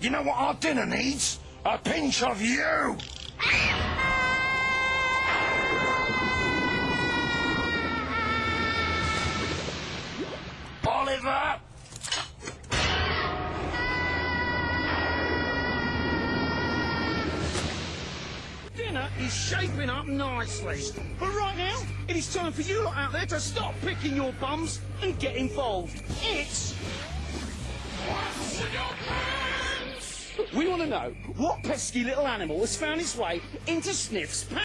You know what our dinner needs? A pinch of you! Oliver! Dinner is shaping up nicely. But right now, it is time for you lot out there to stop picking your bums and get involved. It's... want to know what pesky little animal has found its way into Sniff's.